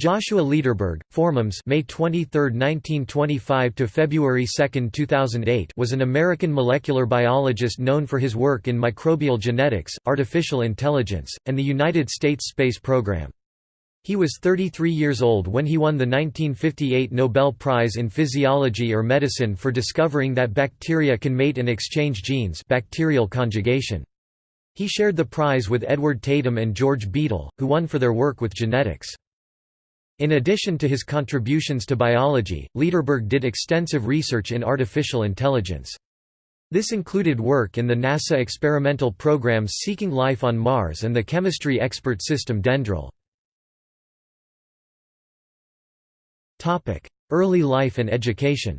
Joshua Lederberg, Formums May 23, 1925 to February 2, 2008 was an American molecular biologist known for his work in microbial genetics, artificial intelligence, and the United States space program. He was 33 years old when he won the 1958 Nobel Prize in Physiology or Medicine for discovering that bacteria can mate and exchange genes bacterial conjugation. He shared the prize with Edward Tatum and George Beadle, who won for their work with genetics. In addition to his contributions to biology, Lederberg did extensive research in artificial intelligence. This included work in the NASA experimental programs Seeking Life on Mars and the chemistry expert system DENDRAL. Early life and education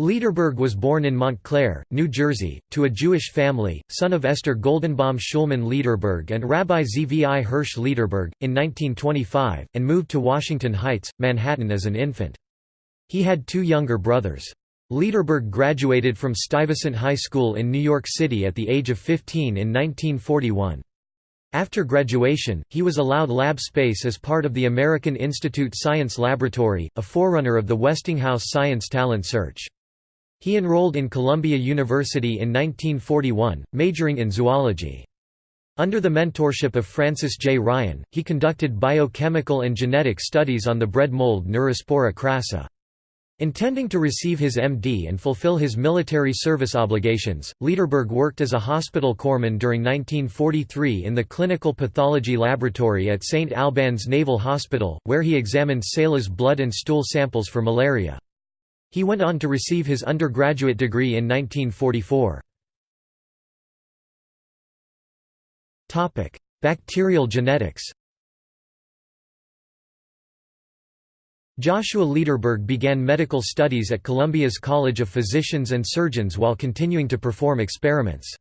Lederberg was born in Montclair, New Jersey, to a Jewish family, son of Esther Goldenbaum Schulman Lederberg and Rabbi Zvi Hirsch Lederberg, in 1925, and moved to Washington Heights, Manhattan as an infant. He had two younger brothers. Lederberg graduated from Stuyvesant High School in New York City at the age of 15 in 1941. After graduation, he was allowed lab space as part of the American Institute Science Laboratory, a forerunner of the Westinghouse Science Talent Search. He enrolled in Columbia University in 1941, majoring in zoology. Under the mentorship of Francis J. Ryan, he conducted biochemical and genetic studies on the bread mold Neurospora crassa. Intending to receive his MD and fulfill his military service obligations, Lederberg worked as a hospital corpsman during 1943 in the Clinical Pathology Laboratory at St. Albans Naval Hospital, where he examined sailors' blood and stool samples for malaria. He went on to receive his undergraduate degree in 1944. Bacterial genetics Joshua Lederberg began medical studies at Columbia's College of Physicians and Surgeons while continuing to perform experiments.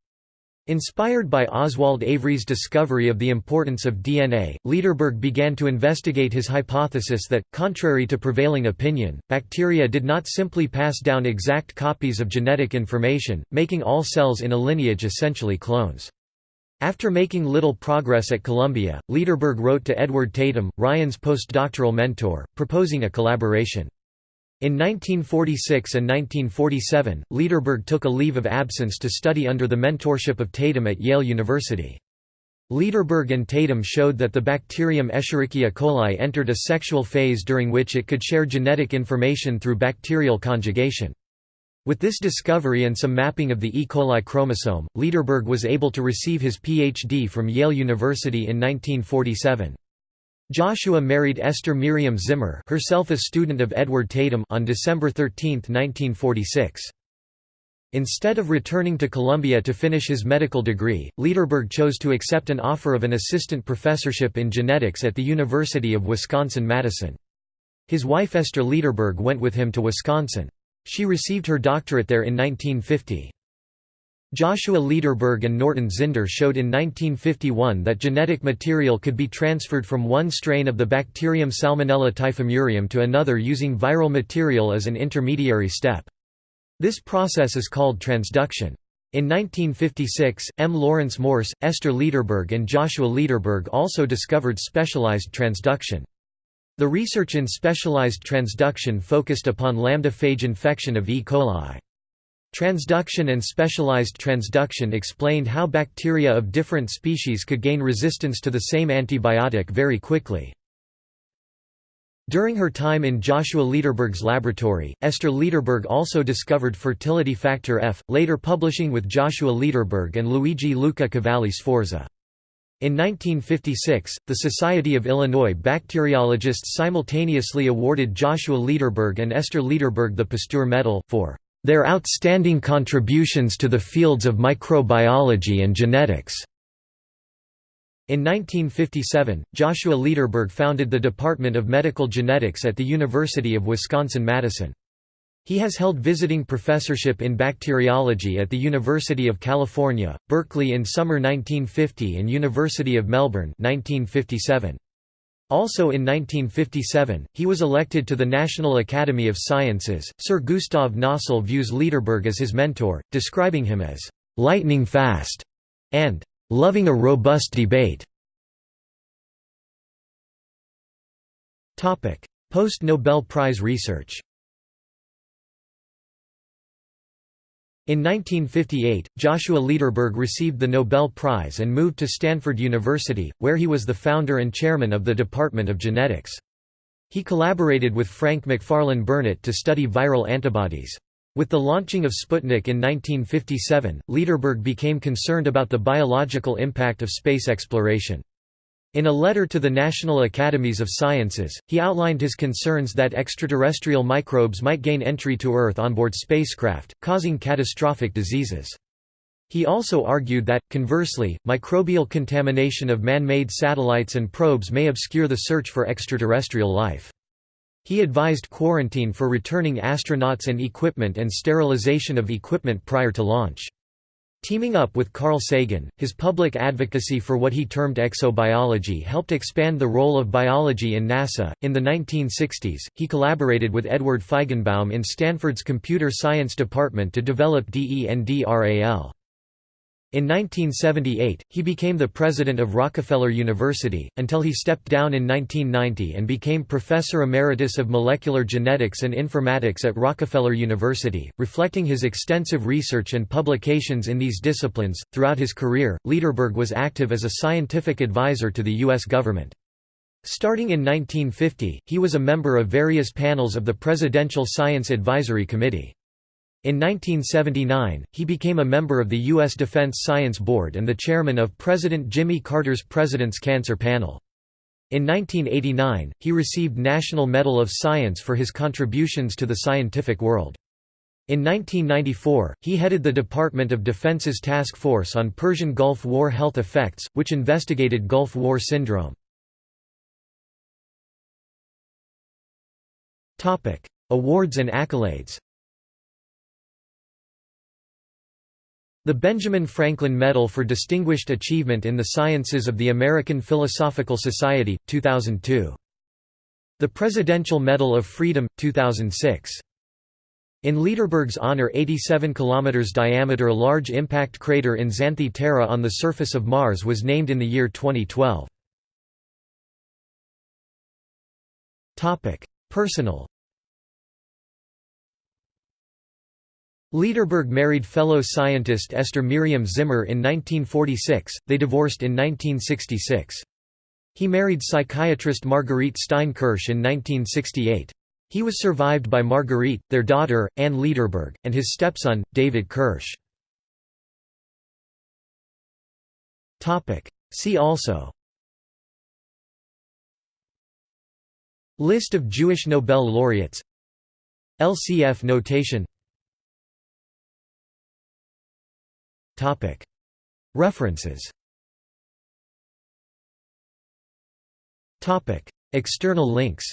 Inspired by Oswald Avery's discovery of the importance of DNA, Lederberg began to investigate his hypothesis that, contrary to prevailing opinion, bacteria did not simply pass down exact copies of genetic information, making all cells in a lineage essentially clones. After making little progress at Columbia, Lederberg wrote to Edward Tatum, Ryan's postdoctoral mentor, proposing a collaboration. In 1946 and 1947, Lederberg took a leave of absence to study under the mentorship of Tatum at Yale University. Lederberg and Tatum showed that the bacterium Escherichia coli entered a sexual phase during which it could share genetic information through bacterial conjugation. With this discovery and some mapping of the E. coli chromosome, Lederberg was able to receive his Ph.D. from Yale University in 1947. Joshua married Esther Miriam Zimmer herself a student of Edward Tatum on December 13, 1946. Instead of returning to Columbia to finish his medical degree, Lederberg chose to accept an offer of an assistant professorship in genetics at the University of Wisconsin-Madison. His wife Esther Lederberg went with him to Wisconsin. She received her doctorate there in 1950. Joshua Lederberg and Norton Zinder showed in 1951 that genetic material could be transferred from one strain of the bacterium Salmonella typhimurium to another using viral material as an intermediary step. This process is called transduction. In 1956, M. Lawrence Morse, Esther Lederberg and Joshua Lederberg also discovered specialized transduction. The research in specialized transduction focused upon lambda phage infection of E. coli. Transduction and specialized transduction explained how bacteria of different species could gain resistance to the same antibiotic very quickly. During her time in Joshua Lederberg's laboratory, Esther Lederberg also discovered fertility factor F, later publishing with Joshua Lederberg and Luigi Luca Cavalli Sforza. In 1956, the Society of Illinois Bacteriologists simultaneously awarded Joshua Lederberg and Esther Lederberg the Pasteur Medal, for their outstanding contributions to the fields of microbiology and genetics. In 1957, Joshua Lederberg founded the Department of Medical Genetics at the University of Wisconsin-Madison. He has held visiting professorship in bacteriology at the University of California, Berkeley in summer 1950 and University of Melbourne 1957. Also in 1957, he was elected to the National Academy of Sciences. Sir Gustav Nossal views Lederberg as his mentor, describing him as lightning fast and loving a robust debate. Post Nobel Prize research In 1958, Joshua Lederberg received the Nobel Prize and moved to Stanford University, where he was the founder and chairman of the Department of Genetics. He collaborated with Frank Macfarlane Burnet to study viral antibodies. With the launching of Sputnik in 1957, Lederberg became concerned about the biological impact of space exploration. In a letter to the National Academies of Sciences, he outlined his concerns that extraterrestrial microbes might gain entry to Earth on board spacecraft, causing catastrophic diseases. He also argued that, conversely, microbial contamination of man-made satellites and probes may obscure the search for extraterrestrial life. He advised quarantine for returning astronauts and equipment and sterilization of equipment prior to launch. Teaming up with Carl Sagan, his public advocacy for what he termed exobiology helped expand the role of biology in NASA. In the 1960s, he collaborated with Edward Feigenbaum in Stanford's Computer Science Department to develop DENDRAL. In 1978, he became the president of Rockefeller University, until he stepped down in 1990 and became professor emeritus of molecular genetics and informatics at Rockefeller University, reflecting his extensive research and publications in these disciplines. Throughout his career, Lederberg was active as a scientific advisor to the U.S. government. Starting in 1950, he was a member of various panels of the Presidential Science Advisory Committee. In 1979, he became a member of the U.S. Defense Science Board and the chairman of President Jimmy Carter's President's Cancer Panel. In 1989, he received National Medal of Science for his contributions to the scientific world. In 1994, he headed the Department of Defense's Task Force on Persian Gulf War Health Effects, which investigated Gulf War syndrome. Awards and accolades The Benjamin Franklin Medal for Distinguished Achievement in the Sciences of the American Philosophical Society, 2002. The Presidential Medal of Freedom, 2006. In Lederberg's honor 87 km diameter large impact crater in Xanthe Terra on the surface of Mars was named in the year 2012. Personal Lederberg married fellow scientist Esther Miriam Zimmer in 1946, they divorced in 1966. He married psychiatrist Marguerite Stein-Kirsch in 1968. He was survived by Marguerite, their daughter, Anne Lederberg, and his stepson, David Kirsch. See also List of Jewish Nobel laureates LCF notation References. External links.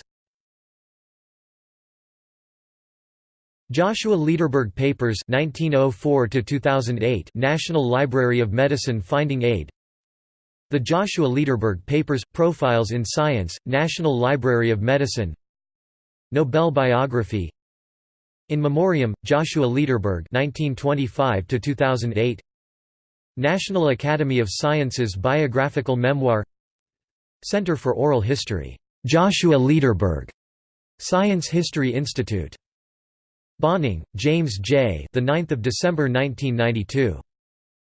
Joshua Lederberg Papers 1904 2008 National Library of Medicine Finding Aid. The Joshua Lederberg Papers Profiles in Science National Library of Medicine. Nobel biography. In Memoriam Joshua Lederberg 1925 2008 National Academy of Sciences Biographical Memoir Center for Oral History, Joshua Lederberg, Science History Institute. Bohning, James J. The 9th of December 1992.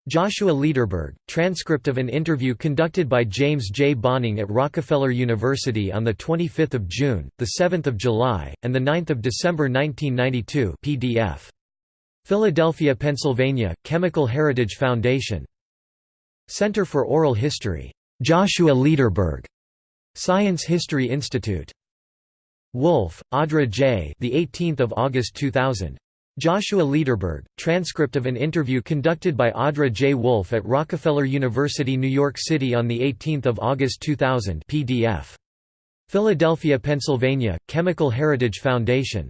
Joshua Lederberg, transcript of an interview conducted by James J. Bohning at Rockefeller University on 25 June, 7 July, and 9 December 1992 PDF. Philadelphia, Pennsylvania, Chemical Heritage Foundation. Center for Oral History. Joshua Lederberg. Science History Institute. Wolfe, Audra J. The 18th of August 2000. Joshua Lederberg, transcript of an interview conducted by Audra J. Wolfe at Rockefeller University, New York City on 18 August 2000 PDF. Philadelphia, Pennsylvania, Chemical Heritage Foundation.